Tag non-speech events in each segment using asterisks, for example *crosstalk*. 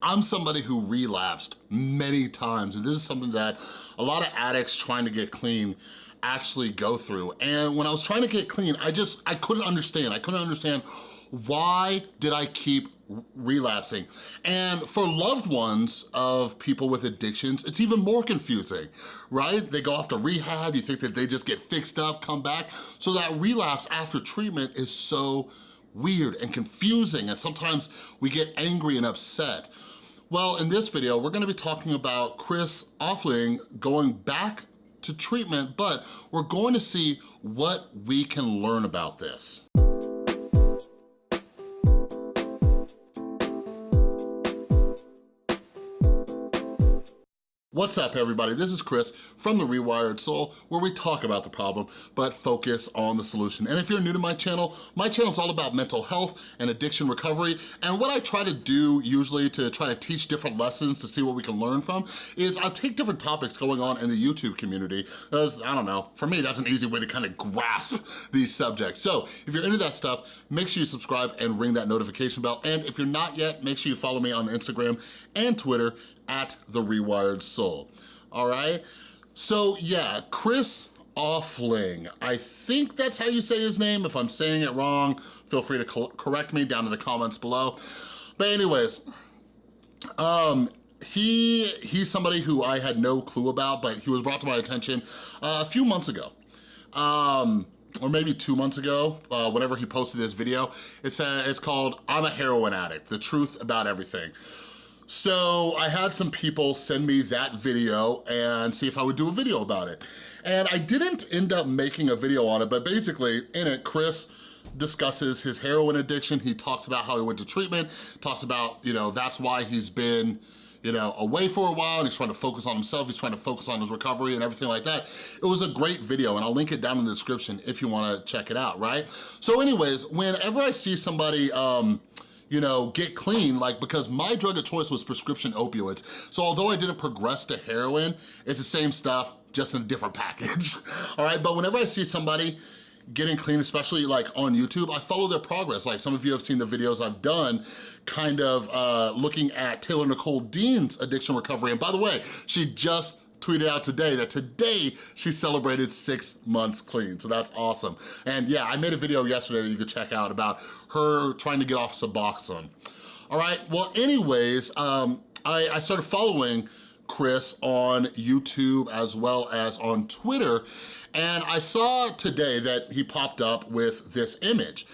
I'm somebody who relapsed many times, and this is something that a lot of addicts trying to get clean actually go through. And when I was trying to get clean, I just, I couldn't understand. I couldn't understand why did I keep relapsing? And for loved ones of people with addictions, it's even more confusing, right? They go off to rehab, you think that they just get fixed up, come back. So that relapse after treatment is so weird and confusing, and sometimes we get angry and upset. Well, in this video, we're gonna be talking about Chris Offling going back to treatment, but we're going to see what we can learn about this. What's up everybody? This is Chris from The Rewired Soul where we talk about the problem but focus on the solution. And if you're new to my channel, my channel is all about mental health and addiction recovery and what I try to do usually to try to teach different lessons to see what we can learn from is I'll take different topics going on in the YouTube community because, I don't know, for me that's an easy way to kind of grasp these subjects. So if you're into that stuff, make sure you subscribe and ring that notification bell. And if you're not yet, make sure you follow me on Instagram and Twitter at The Rewired Soul, all right? So yeah, Chris Offling, I think that's how you say his name. If I'm saying it wrong, feel free to correct me down in the comments below. But anyways, um, he he's somebody who I had no clue about, but he was brought to my attention uh, a few months ago. Um, or maybe two months ago, uh, whenever he posted this video. It's, uh, it's called, I'm a heroin addict, the truth about everything. So I had some people send me that video and see if I would do a video about it. And I didn't end up making a video on it, but basically in it, Chris discusses his heroin addiction. He talks about how he went to treatment, talks about, you know, that's why he's been, you know, away for a while and he's trying to focus on himself, he's trying to focus on his recovery and everything like that. It was a great video and I'll link it down in the description if you wanna check it out, right? So anyways, whenever I see somebody, um, you know, get clean, like, because my drug of choice was prescription opioids. So although I didn't progress to heroin, it's the same stuff, just in a different package, *laughs* all right? But whenever I see somebody getting clean, especially like on YouTube, I follow their progress. Like some of you have seen the videos I've done kind of uh, looking at Taylor Nicole Dean's addiction recovery. And by the way, she just tweeted out today that today she celebrated six months clean, so that's awesome. And yeah, I made a video yesterday that you could check out about her trying to get off Suboxone. All right, well anyways, um, I, I started following Chris on YouTube as well as on Twitter, and I saw today that he popped up with this image,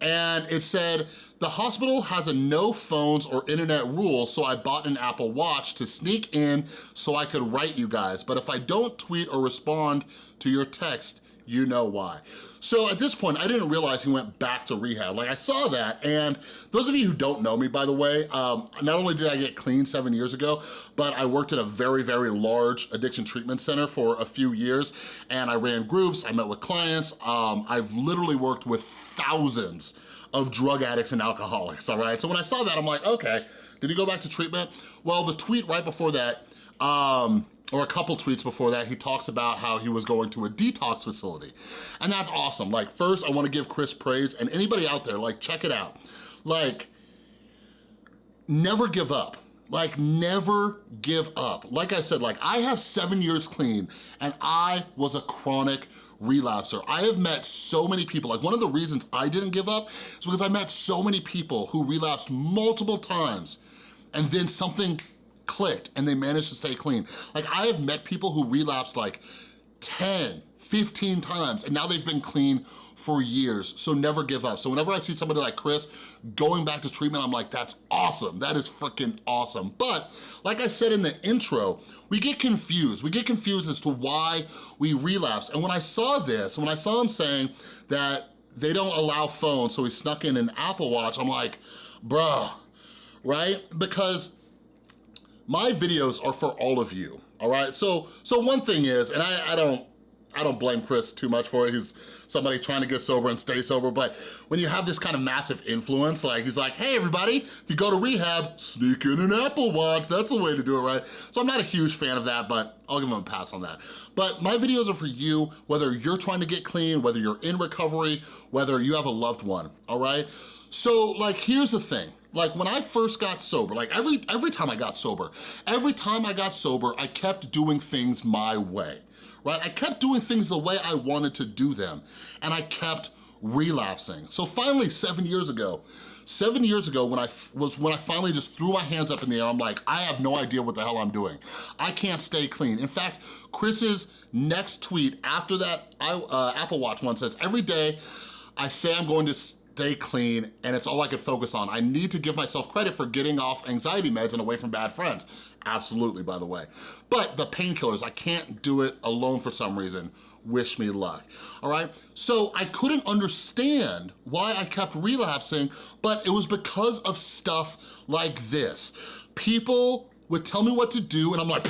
and it said, the hospital has a no phones or internet rule, so I bought an Apple Watch to sneak in so I could write you guys. But if I don't tweet or respond to your text, you know why. So at this point, I didn't realize he went back to rehab. Like I saw that, and those of you who don't know me, by the way, um, not only did I get clean seven years ago, but I worked at a very, very large addiction treatment center for a few years, and I ran groups, I met with clients. Um, I've literally worked with thousands of drug addicts and alcoholics, all right? So when I saw that, I'm like, okay, did he go back to treatment? Well, the tweet right before that, um, or a couple tweets before that, he talks about how he was going to a detox facility. And that's awesome. Like, first, I wanna give Chris praise, and anybody out there, like, check it out. Like, never give up. Like, never give up. Like I said, like, I have seven years clean, and I was a chronic relapser. I have met so many people, like one of the reasons I didn't give up is because I met so many people who relapsed multiple times and then something clicked and they managed to stay clean. Like I have met people who relapsed like 10, 15 times and now they've been clean for years, so never give up. So whenever I see somebody like Chris going back to treatment, I'm like, that's awesome. That is freaking awesome. But like I said in the intro, we get confused. We get confused as to why we relapse. And when I saw this, when I saw him saying that they don't allow phones, so he snuck in an Apple Watch, I'm like, bruh, right? Because my videos are for all of you, all right? So, so one thing is, and I, I don't, I don't blame Chris too much for it. He's somebody trying to get sober and stay sober, but when you have this kind of massive influence, like he's like, hey everybody, if you go to rehab, sneak in an Apple Watch. That's the way to do it, right? So I'm not a huge fan of that, but I'll give him a pass on that. But my videos are for you, whether you're trying to get clean, whether you're in recovery, whether you have a loved one, all right? So like, here's the thing. Like when I first got sober, like every, every time I got sober, every time I got sober, I kept doing things my way, right? I kept doing things the way I wanted to do them, and I kept relapsing. So finally, seven years ago, seven years ago when I was when I finally just threw my hands up in the air, I'm like, I have no idea what the hell I'm doing. I can't stay clean. In fact, Chris's next tweet after that uh, Apple Watch one says, every day I say I'm going to stay clean and it's all I could focus on. I need to give myself credit for getting off anxiety meds and away from bad friends. Absolutely, by the way. But the painkillers, I can't do it alone for some reason. Wish me luck, all right? So I couldn't understand why I kept relapsing, but it was because of stuff like this. People would tell me what to do and I'm like,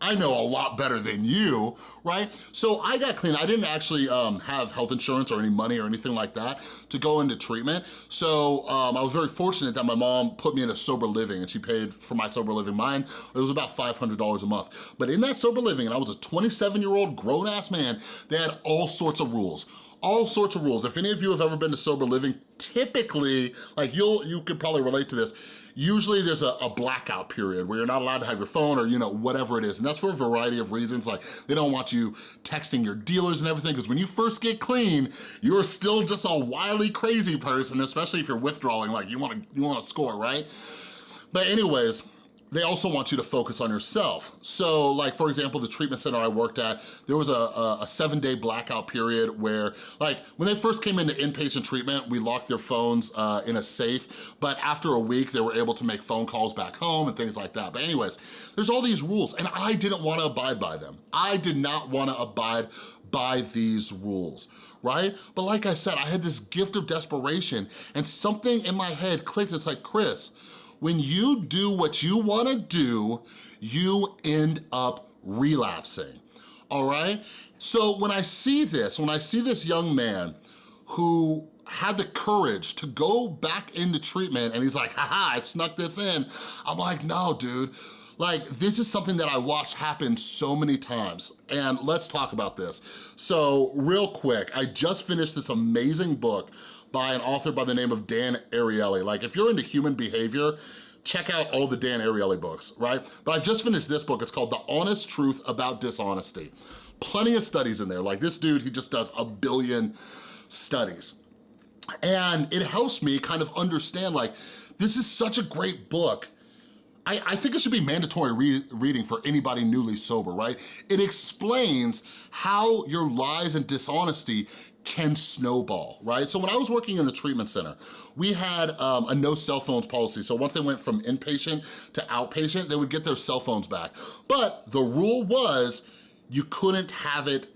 I know a lot better than you, right? So I got clean. I didn't actually um, have health insurance or any money or anything like that to go into treatment. So um, I was very fortunate that my mom put me in a sober living and she paid for my sober living. Mine, it was about $500 a month. But in that sober living, and I was a 27 year old grown ass man, they had all sorts of rules all sorts of rules. If any of you have ever been to sober living, typically, like you'll, you could probably relate to this, usually there's a, a, blackout period where you're not allowed to have your phone or you know whatever it is and that's for a variety of reasons. Like they don't want you texting your dealers and everything because when you first get clean you're still just a wily crazy person especially if you're withdrawing like you want to you want to score right? But anyways they also want you to focus on yourself. So like, for example, the treatment center I worked at, there was a, a, a seven day blackout period where like, when they first came into inpatient treatment, we locked their phones uh, in a safe, but after a week, they were able to make phone calls back home and things like that. But anyways, there's all these rules and I didn't wanna abide by them. I did not wanna abide by these rules, right? But like I said, I had this gift of desperation and something in my head clicked. It's like, Chris, when you do what you wanna do, you end up relapsing, all right? So when I see this, when I see this young man who had the courage to go back into treatment and he's like, haha, I snuck this in. I'm like, no, dude. Like, this is something that I watched happen so many times, and let's talk about this. So, real quick, I just finished this amazing book by an author by the name of Dan Ariely. Like if you're into human behavior, check out all the Dan Ariely books, right? But I just finished this book, it's called The Honest Truth About Dishonesty. Plenty of studies in there. Like this dude, he just does a billion studies. And it helps me kind of understand like, this is such a great book I, I, think it should be mandatory re reading for anybody newly sober, right? It explains how your lies and dishonesty can snowball, right? So when I was working in the treatment center, we had um, a no cell phones policy. So once they went from inpatient to outpatient, they would get their cell phones back. But the rule was you couldn't have it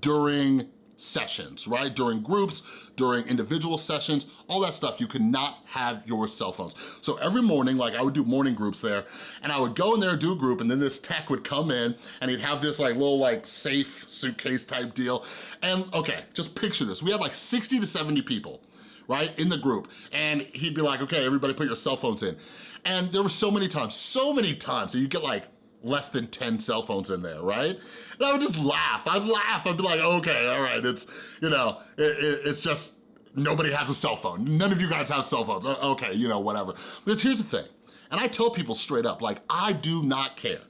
during sessions, right? During groups, during individual sessions, all that stuff, you cannot have your cell phones. So every morning, like I would do morning groups there, and I would go in there, do a group, and then this tech would come in, and he'd have this like little like safe suitcase type deal. And okay, just picture this. We had like 60 to 70 people, right, in the group. And he'd be like, okay, everybody put your cell phones in. And there were so many times, so many times, so you get like less than 10 cell phones in there, right? And I would just laugh. I'd laugh. I'd be like, okay, all right, it's, you know, it, it, it's just, nobody has a cell phone. None of you guys have cell phones. Okay, you know, whatever. But here's the thing, and I tell people straight up, like, I do not care.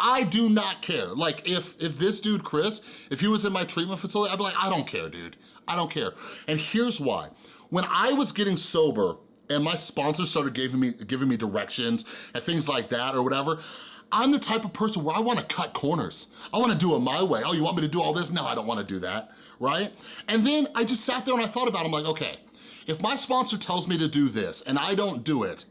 I do not care. Like, if, if this dude, Chris, if he was in my treatment facility, I'd be like, I don't care, dude. I don't care. And here's why. When I was getting sober and my sponsors started giving me, giving me directions and things like that or whatever, I'm the type of person where I wanna cut corners. I wanna do it my way. Oh, you want me to do all this? No, I don't wanna do that, right? And then I just sat there and I thought about it. I'm like, okay, if my sponsor tells me to do this and I don't do it,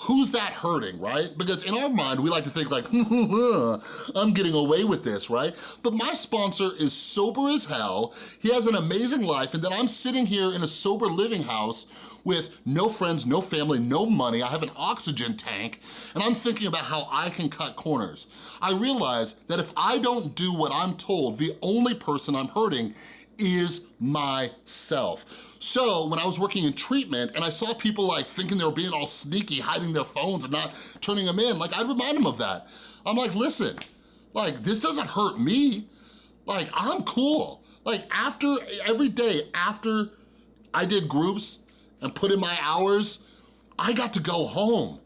who's that hurting, right? Because in our mind, we like to think like, *laughs* I'm getting away with this, right? But my sponsor is sober as hell, he has an amazing life, and then I'm sitting here in a sober living house with no friends, no family, no money, I have an oxygen tank, and I'm thinking about how I can cut corners. I realize that if I don't do what I'm told, the only person I'm hurting is myself. So when I was working in treatment and I saw people like thinking they were being all sneaky, hiding their phones and not turning them in, like I'd remind them of that. I'm like, listen, like this doesn't hurt me. Like I'm cool. Like after, every day after I did groups and put in my hours, I got to go home.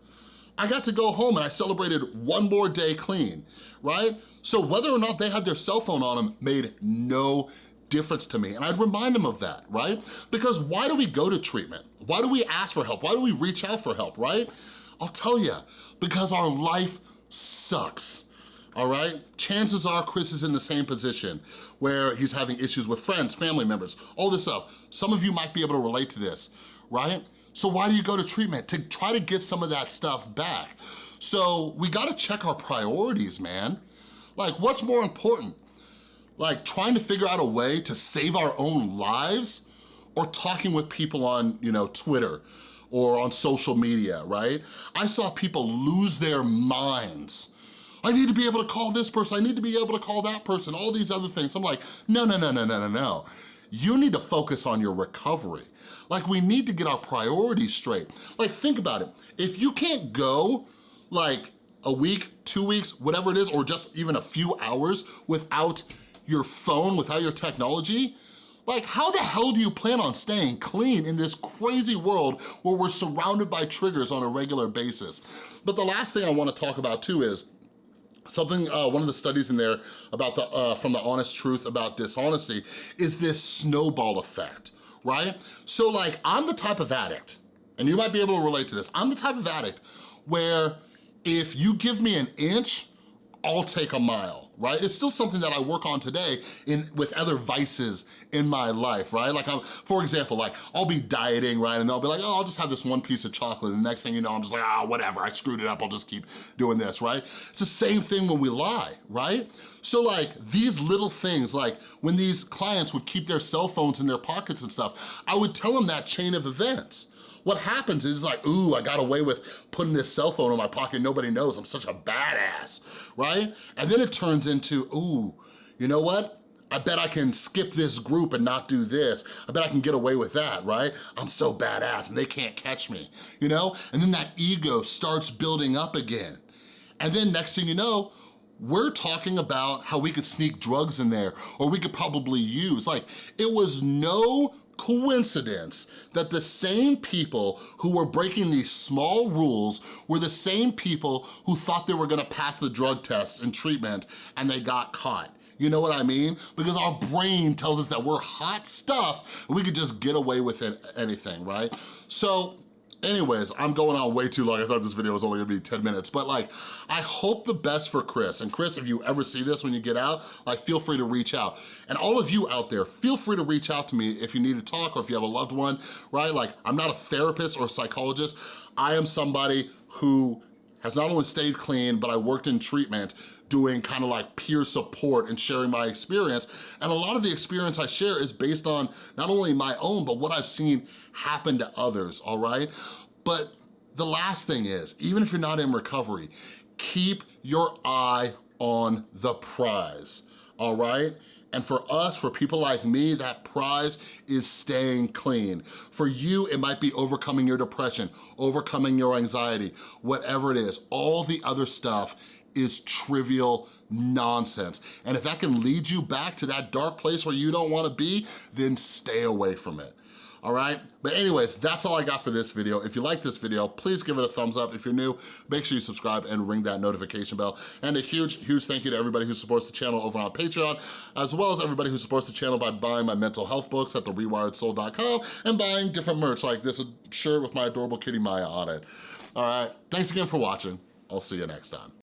I got to go home and I celebrated one more day clean, right? So whether or not they had their cell phone on them made no difference to me. And I'd remind them of that, right? Because why do we go to treatment? Why do we ask for help? Why do we reach out for help, right? I'll tell you, because our life sucks all right? Chances are Chris is in the same position where he's having issues with friends, family members, all this stuff. Some of you might be able to relate to this, right? So why do you go to treatment? To try to get some of that stuff back. So we gotta check our priorities, man. Like what's more important? Like trying to figure out a way to save our own lives or talking with people on, you know, Twitter or on social media, right? I saw people lose their minds I need to be able to call this person, I need to be able to call that person, all these other things. I'm like, no, no, no, no, no, no, no. You need to focus on your recovery. Like we need to get our priorities straight. Like think about it. If you can't go like a week, two weeks, whatever it is, or just even a few hours without your phone, without your technology, like how the hell do you plan on staying clean in this crazy world where we're surrounded by triggers on a regular basis? But the last thing I wanna talk about too is, Something, uh, one of the studies in there about the, uh, from the honest truth about dishonesty is this snowball effect, right? So like, I'm the type of addict, and you might be able to relate to this, I'm the type of addict where if you give me an inch, I'll take a mile right? It's still something that I work on today in with other vices in my life, right? Like, I'm, for example, like I'll be dieting, right? And they'll be like, oh, I'll just have this one piece of chocolate. And the next thing you know, I'm just like, ah, whatever, I screwed it up. I'll just keep doing this, right? It's the same thing when we lie, right? So like these little things, like when these clients would keep their cell phones in their pockets and stuff, I would tell them that chain of events. What happens is like, ooh, I got away with putting this cell phone in my pocket, nobody knows, I'm such a badass, right? And then it turns into, ooh, you know what? I bet I can skip this group and not do this. I bet I can get away with that, right? I'm so badass and they can't catch me, you know? And then that ego starts building up again. And then next thing you know, we're talking about how we could sneak drugs in there or we could probably use. Like, it was no coincidence that the same people who were breaking these small rules were the same people who thought they were gonna pass the drug test and treatment and they got caught. You know what I mean? Because our brain tells us that we're hot stuff and we could just get away with it, anything, right? So Anyways, I'm going on way too long. I thought this video was only gonna be 10 minutes, but like, I hope the best for Chris. And Chris, if you ever see this when you get out, like feel free to reach out. And all of you out there, feel free to reach out to me if you need to talk or if you have a loved one, right? Like, I'm not a therapist or a psychologist. I am somebody who has not only stayed clean, but I worked in treatment doing kind of like peer support and sharing my experience. And a lot of the experience I share is based on not only my own, but what I've seen happen to others, all right? But the last thing is, even if you're not in recovery, keep your eye on the prize, all right? And for us, for people like me, that prize is staying clean. For you, it might be overcoming your depression, overcoming your anxiety, whatever it is. All the other stuff is trivial nonsense. And if that can lead you back to that dark place where you don't wanna be, then stay away from it all right? But anyways, that's all I got for this video. If you like this video, please give it a thumbs up. If you're new, make sure you subscribe and ring that notification bell. And a huge, huge thank you to everybody who supports the channel over on Patreon, as well as everybody who supports the channel by buying my mental health books at therewiredsoul.com and buying different merch like this shirt with my adorable kitty Maya on it. All right, thanks again for watching. I'll see you next time.